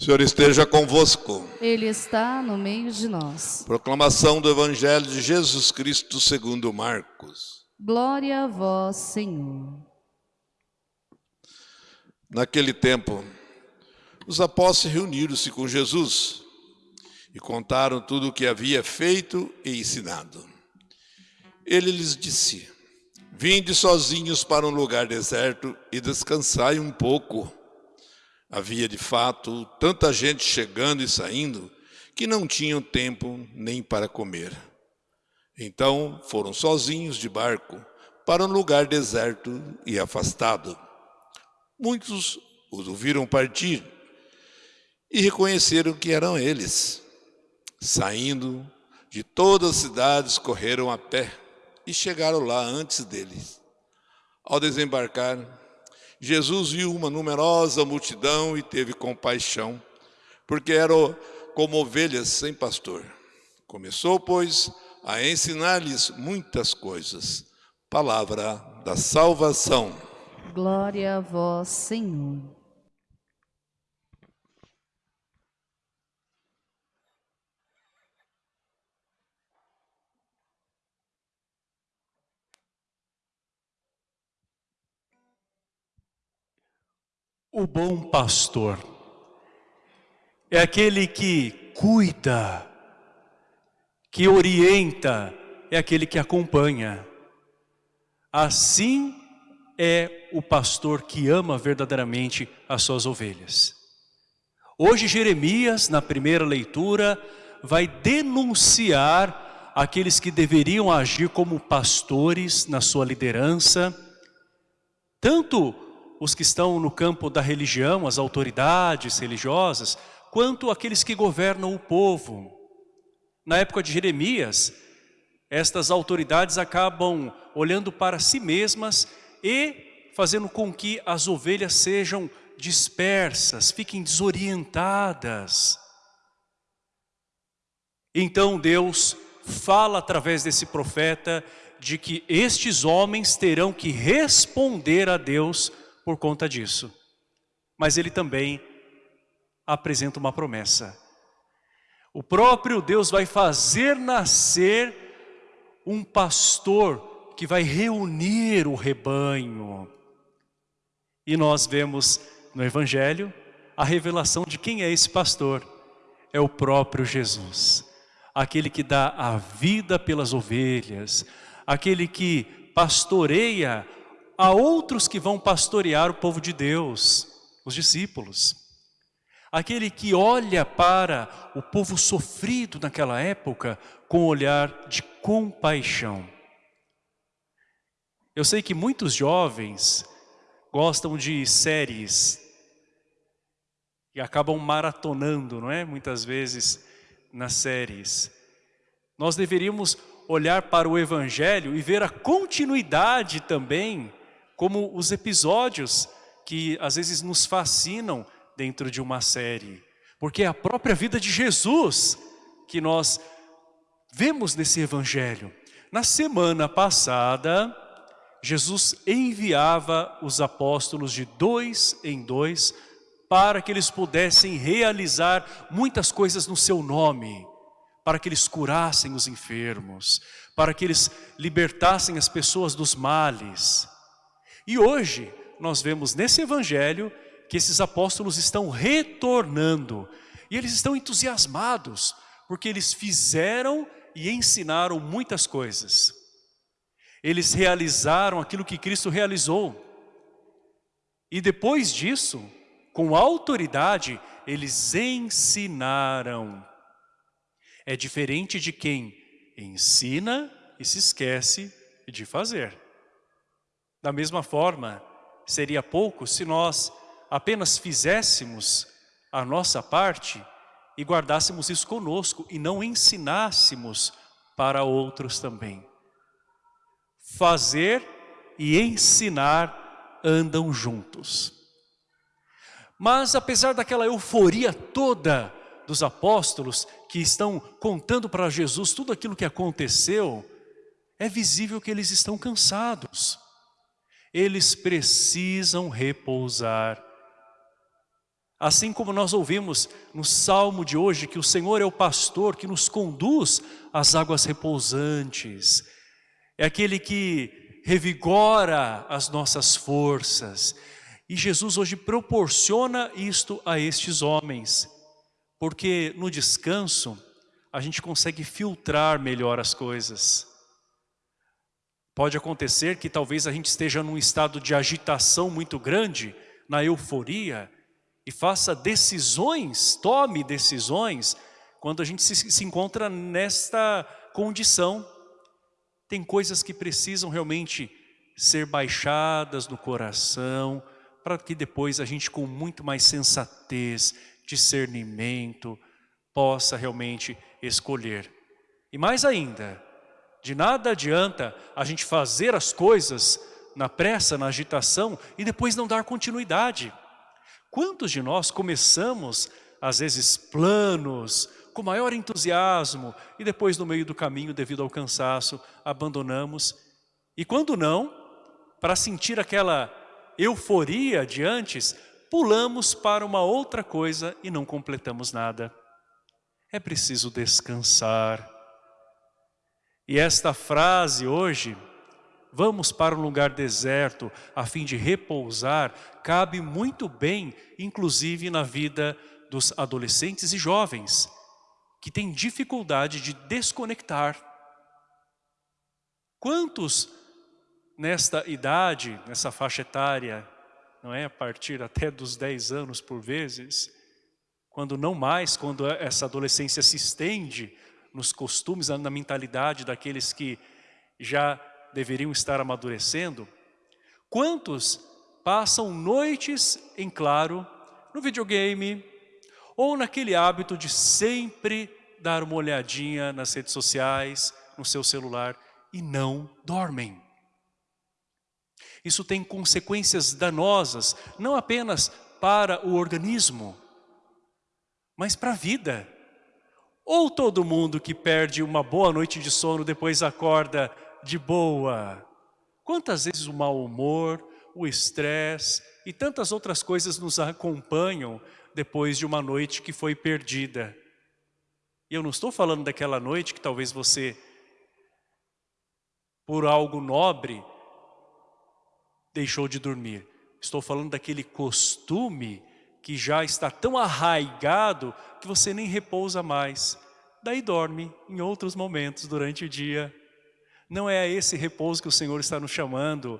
O Senhor esteja convosco. Ele está no meio de nós. Proclamação do Evangelho de Jesus Cristo segundo Marcos. Glória a vós, Senhor. Naquele tempo, os apóstolos reuniram-se com Jesus e contaram tudo o que havia feito e ensinado. Ele lhes disse: Vinde sozinhos para um lugar deserto e descansai um pouco. Havia de fato tanta gente chegando e saindo que não tinham tempo nem para comer. Então foram sozinhos de barco para um lugar deserto e afastado. Muitos os ouviram partir e reconheceram que eram eles. Saindo de todas as cidades, correram a pé e chegaram lá antes deles. Ao desembarcar, Jesus viu uma numerosa multidão e teve compaixão, porque eram como ovelhas sem pastor. Começou, pois, a ensinar-lhes muitas coisas. Palavra da salvação. Glória a vós, Senhor. O bom pastor é aquele que cuida, que orienta, é aquele que acompanha. Assim é o pastor que ama verdadeiramente as suas ovelhas. Hoje Jeremias, na primeira leitura, vai denunciar aqueles que deveriam agir como pastores na sua liderança, tanto os que estão no campo da religião, as autoridades religiosas, quanto aqueles que governam o povo. Na época de Jeremias, estas autoridades acabam olhando para si mesmas e fazendo com que as ovelhas sejam dispersas, fiquem desorientadas. Então Deus fala através desse profeta de que estes homens terão que responder a Deus por conta disso. Mas ele também apresenta uma promessa. O próprio Deus vai fazer nascer um pastor que vai reunir o rebanho. E nós vemos no Evangelho a revelação de quem é esse pastor. É o próprio Jesus. Aquele que dá a vida pelas ovelhas. Aquele que pastoreia a outros que vão pastorear o povo de Deus, os discípulos. Aquele que olha para o povo sofrido naquela época com um olhar de compaixão. Eu sei que muitos jovens gostam de séries e acabam maratonando, não é? Muitas vezes nas séries. Nós deveríamos olhar para o Evangelho e ver a continuidade também como os episódios que às vezes nos fascinam dentro de uma série. Porque é a própria vida de Jesus que nós vemos nesse evangelho. Na semana passada, Jesus enviava os apóstolos de dois em dois para que eles pudessem realizar muitas coisas no seu nome, para que eles curassem os enfermos, para que eles libertassem as pessoas dos males. E hoje nós vemos nesse evangelho que esses apóstolos estão retornando e eles estão entusiasmados porque eles fizeram e ensinaram muitas coisas. Eles realizaram aquilo que Cristo realizou. E depois disso, com autoridade, eles ensinaram. É diferente de quem ensina e se esquece de fazer. Da mesma forma, seria pouco se nós apenas fizéssemos a nossa parte e guardássemos isso conosco e não ensinássemos para outros também. Fazer e ensinar andam juntos. Mas apesar daquela euforia toda dos apóstolos que estão contando para Jesus tudo aquilo que aconteceu, é visível que eles estão cansados eles precisam repousar. Assim como nós ouvimos no salmo de hoje que o Senhor é o pastor que nos conduz às águas repousantes. É aquele que revigora as nossas forças. E Jesus hoje proporciona isto a estes homens. Porque no descanso a gente consegue filtrar melhor as coisas. Pode acontecer que talvez a gente esteja num estado de agitação muito grande, na euforia, e faça decisões, tome decisões, quando a gente se, se encontra nesta condição. Tem coisas que precisam realmente ser baixadas no coração, para que depois a gente com muito mais sensatez, discernimento, possa realmente escolher. E mais ainda, de nada adianta a gente fazer as coisas na pressa, na agitação e depois não dar continuidade. Quantos de nós começamos, às vezes, planos, com maior entusiasmo, e depois no meio do caminho, devido ao cansaço, abandonamos. E quando não, para sentir aquela euforia de antes, pulamos para uma outra coisa e não completamos nada. É preciso descansar. E esta frase hoje vamos para um lugar deserto a fim de repousar, cabe muito bem, inclusive na vida dos adolescentes e jovens, que têm dificuldade de desconectar. Quantos nesta idade, nessa faixa etária, não é, a partir até dos 10 anos por vezes, quando não mais, quando essa adolescência se estende nos costumes, na mentalidade daqueles que já deveriam estar amadurecendo, quantos passam noites em claro no videogame ou naquele hábito de sempre dar uma olhadinha nas redes sociais, no seu celular e não dormem. Isso tem consequências danosas, não apenas para o organismo, mas para a vida. Ou todo mundo que perde uma boa noite de sono depois acorda de boa. Quantas vezes o mau humor, o estresse e tantas outras coisas nos acompanham depois de uma noite que foi perdida. E eu não estou falando daquela noite que talvez você, por algo nobre, deixou de dormir. Estou falando daquele costume que já está tão arraigado que você nem repousa mais. Daí dorme em outros momentos durante o dia. Não é a esse repouso que o Senhor está nos chamando,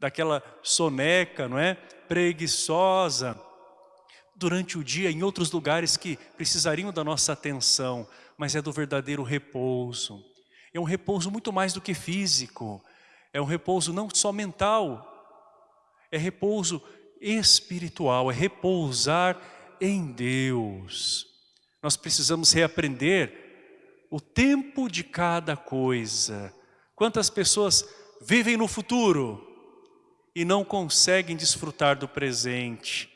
daquela soneca, não é? Preguiçosa, durante o dia em outros lugares que precisariam da nossa atenção, mas é do verdadeiro repouso. É um repouso muito mais do que físico, é um repouso não só mental, é repouso espiritual, é repousar em Deus. Nós precisamos reaprender o tempo de cada coisa, Quantas pessoas vivem no futuro e não conseguem desfrutar do presente?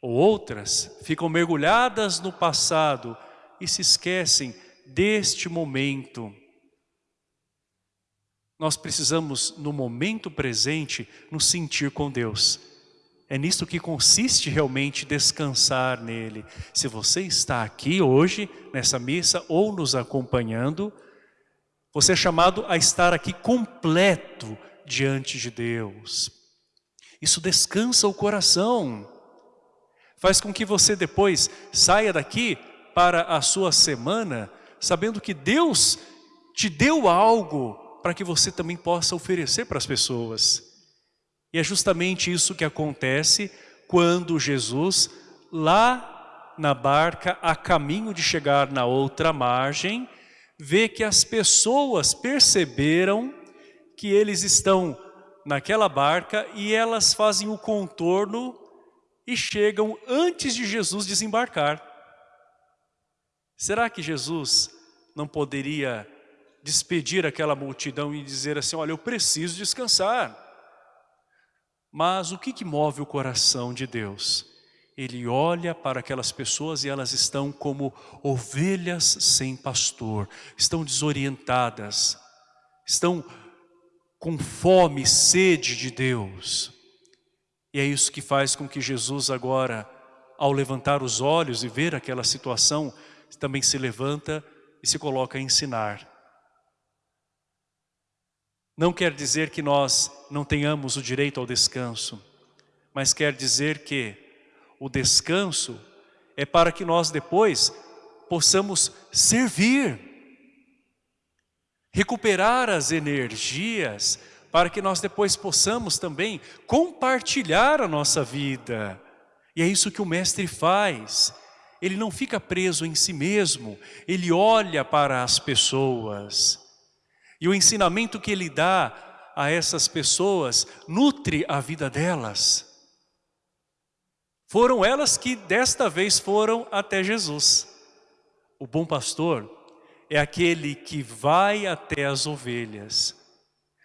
Ou outras ficam mergulhadas no passado e se esquecem deste momento. Nós precisamos, no momento presente, nos sentir com Deus. É nisto que consiste realmente descansar nele. Se você está aqui hoje, nessa missa, ou nos acompanhando, você é chamado a estar aqui completo diante de Deus. Isso descansa o coração. Faz com que você depois saia daqui para a sua semana, sabendo que Deus te deu algo para que você também possa oferecer para as pessoas. E é justamente isso que acontece quando Jesus, lá na barca, a caminho de chegar na outra margem, vê que as pessoas perceberam que eles estão naquela barca e elas fazem o contorno e chegam antes de Jesus desembarcar. Será que Jesus não poderia despedir aquela multidão e dizer assim, olha, eu preciso descansar. Mas o que, que move o coração de Deus? ele olha para aquelas pessoas e elas estão como ovelhas sem pastor, estão desorientadas, estão com fome, sede de Deus. E é isso que faz com que Jesus agora ao levantar os olhos e ver aquela situação, também se levanta e se coloca a ensinar. Não quer dizer que nós não tenhamos o direito ao descanso, mas quer dizer que o descanso é para que nós depois possamos servir, recuperar as energias, para que nós depois possamos também compartilhar a nossa vida. E é isso que o mestre faz. Ele não fica preso em si mesmo, ele olha para as pessoas. E o ensinamento que ele dá a essas pessoas nutre a vida delas. Foram elas que desta vez foram até Jesus. O bom pastor é aquele que vai até as ovelhas.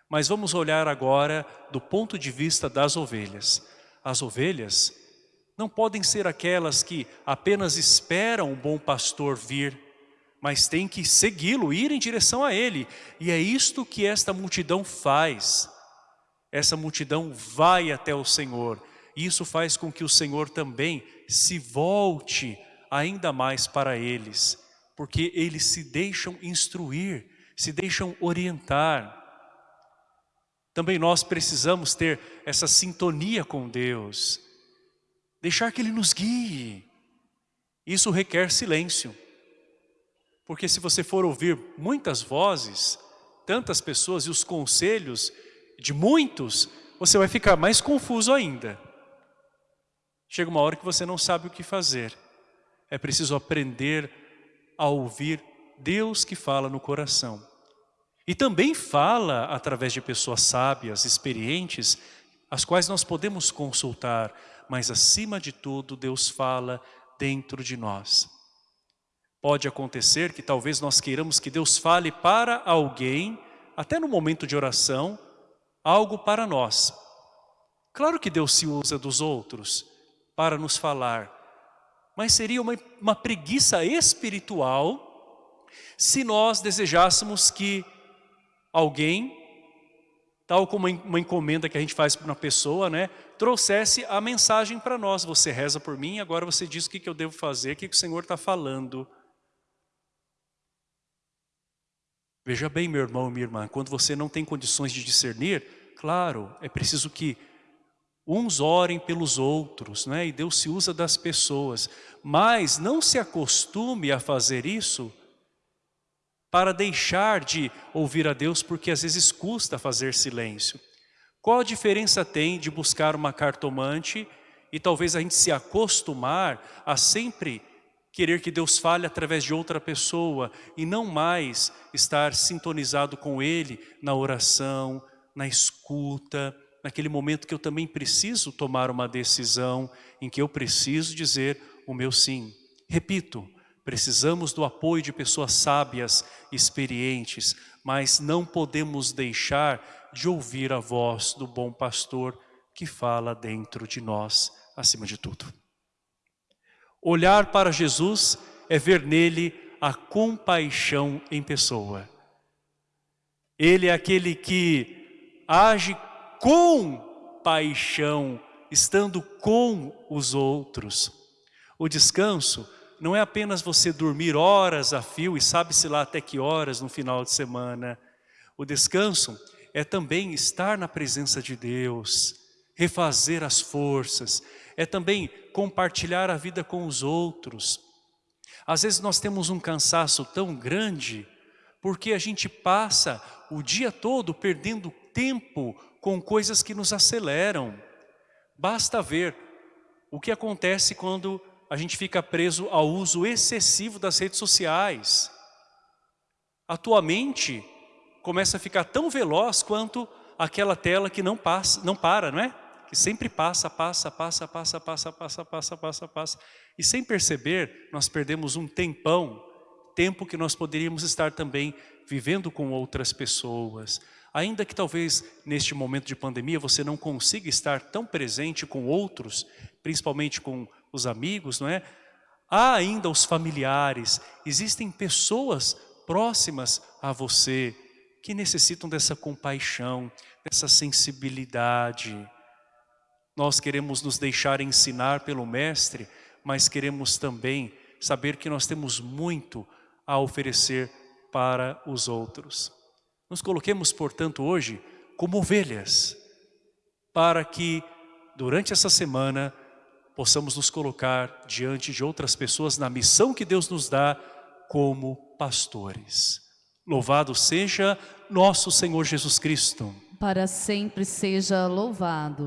Mas vamos olhar agora do ponto de vista das ovelhas. As ovelhas não podem ser aquelas que apenas esperam o bom pastor vir, mas têm que segui-lo, ir em direção a ele. E é isto que esta multidão faz. Essa multidão vai até o Senhor. E isso faz com que o Senhor também se volte ainda mais para eles, porque eles se deixam instruir, se deixam orientar. Também nós precisamos ter essa sintonia com Deus, deixar que Ele nos guie. Isso requer silêncio, porque se você for ouvir muitas vozes, tantas pessoas e os conselhos de muitos, você vai ficar mais confuso ainda. Chega uma hora que você não sabe o que fazer. É preciso aprender a ouvir Deus que fala no coração. E também fala através de pessoas sábias, experientes, as quais nós podemos consultar, mas acima de tudo Deus fala dentro de nós. Pode acontecer que talvez nós queiramos que Deus fale para alguém, até no momento de oração, algo para nós. Claro que Deus se usa dos outros para nos falar, mas seria uma, uma preguiça espiritual se nós desejássemos que alguém, tal como uma encomenda que a gente faz para uma pessoa, né, trouxesse a mensagem para nós. Você reza por mim, agora você diz o que, que eu devo fazer, o que, que o Senhor está falando. Veja bem, meu irmão e minha irmã, quando você não tem condições de discernir, claro, é preciso que uns orem pelos outros, né? e Deus se usa das pessoas, mas não se acostume a fazer isso para deixar de ouvir a Deus, porque às vezes custa fazer silêncio. Qual a diferença tem de buscar uma cartomante e talvez a gente se acostumar a sempre querer que Deus fale através de outra pessoa e não mais estar sintonizado com Ele na oração, na escuta, naquele momento que eu também preciso tomar uma decisão, em que eu preciso dizer o meu sim. Repito, precisamos do apoio de pessoas sábias, experientes, mas não podemos deixar de ouvir a voz do bom pastor que fala dentro de nós, acima de tudo. Olhar para Jesus é ver nele a compaixão em pessoa. Ele é aquele que age com paixão, estando com os outros. O descanso não é apenas você dormir horas a fio e sabe-se lá até que horas no final de semana. O descanso é também estar na presença de Deus, refazer as forças, é também compartilhar a vida com os outros. Às vezes nós temos um cansaço tão grande porque a gente passa o dia todo perdendo tempo com coisas que nos aceleram. Basta ver o que acontece quando a gente fica preso ao uso excessivo das redes sociais. A tua mente começa a ficar tão veloz quanto aquela tela que não passa, não para, não é? Que sempre passa, passa, passa, passa, passa, passa, passa, passa, passa. E sem perceber, nós perdemos um tempão, tempo que nós poderíamos estar também vivendo com outras pessoas, Ainda que talvez neste momento de pandemia você não consiga estar tão presente com outros, principalmente com os amigos, não é? Há ainda os familiares, existem pessoas próximas a você que necessitam dessa compaixão, dessa sensibilidade. Nós queremos nos deixar ensinar pelo Mestre, mas queremos também saber que nós temos muito a oferecer para os outros. Nos coloquemos, portanto, hoje como ovelhas, para que durante essa semana possamos nos colocar diante de outras pessoas na missão que Deus nos dá como pastores. Louvado seja nosso Senhor Jesus Cristo. Para sempre seja louvado.